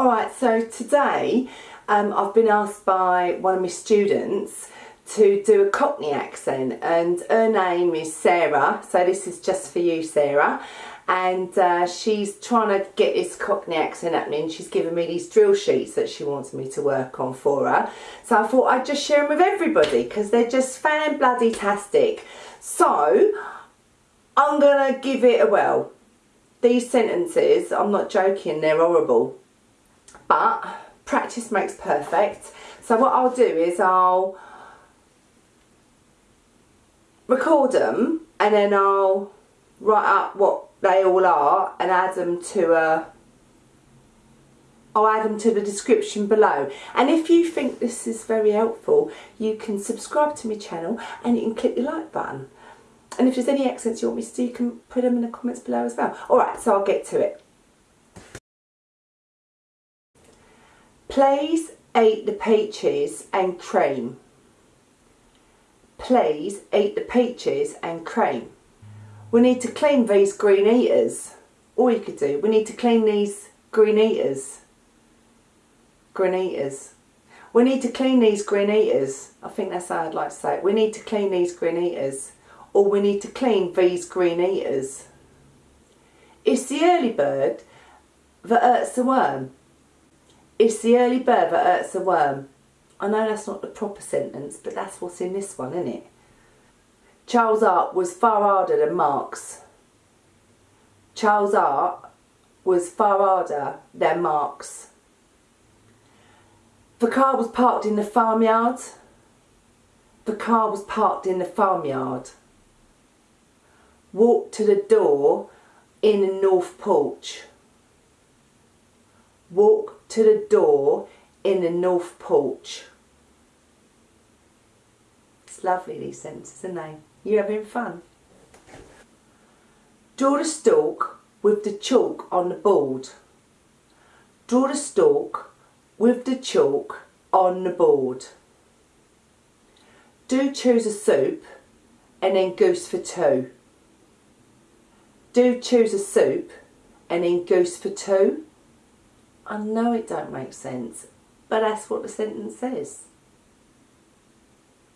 Alright, so today um, I've been asked by one of my students to do a Cockney accent and her name is Sarah, so this is just for you Sarah and uh, she's trying to get this Cockney accent happening. She's given me these drill sheets that she wants me to work on for her. So I thought I'd just share them with everybody because they're just fan bloody tastic. So I'm going to give it a well. These sentences, I'm not joking, they're horrible. But practice makes perfect. So what I'll do is I'll record them and then I'll write up what they all are and add them to a I'll add them to the description below. And if you think this is very helpful you can subscribe to my channel and you can click the like button. And if there's any accents you want me to do you can put them in the comments below as well. Alright so I'll get to it Please eat the peaches and cream. Please eat the peaches and cream. We need to clean these green eaters. All you could do, we need to clean these green eaters. Green eaters. We need to clean these green eaters. I think that's how I'd like to say it. We need to clean these green eaters. Or we need to clean these green eaters. It's the early bird that hurts the worm. It's the early bird that hurts the worm. I know that's not the proper sentence, but that's what's in this one, isn't it? Charles Art was far harder than Marx. Charles Art was far harder than Marx. The car was parked in the farmyard. The car was parked in the farmyard. Walked to the door in the north porch. Walk to the door in the north porch. It's lovely these sentences, aren't they? You having fun? Draw the stalk with the chalk on the board. Draw the stalk with the chalk on the board. Do choose a soup and then goose for two. Do choose a soup and then goose for two. I know it don't make sense, but that's what the sentence says.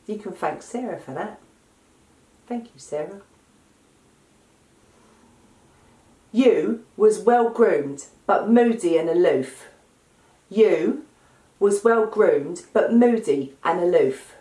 You can thank Sarah for that. Thank you, Sarah. You was well groomed, but moody and aloof. You was well groomed, but moody and aloof.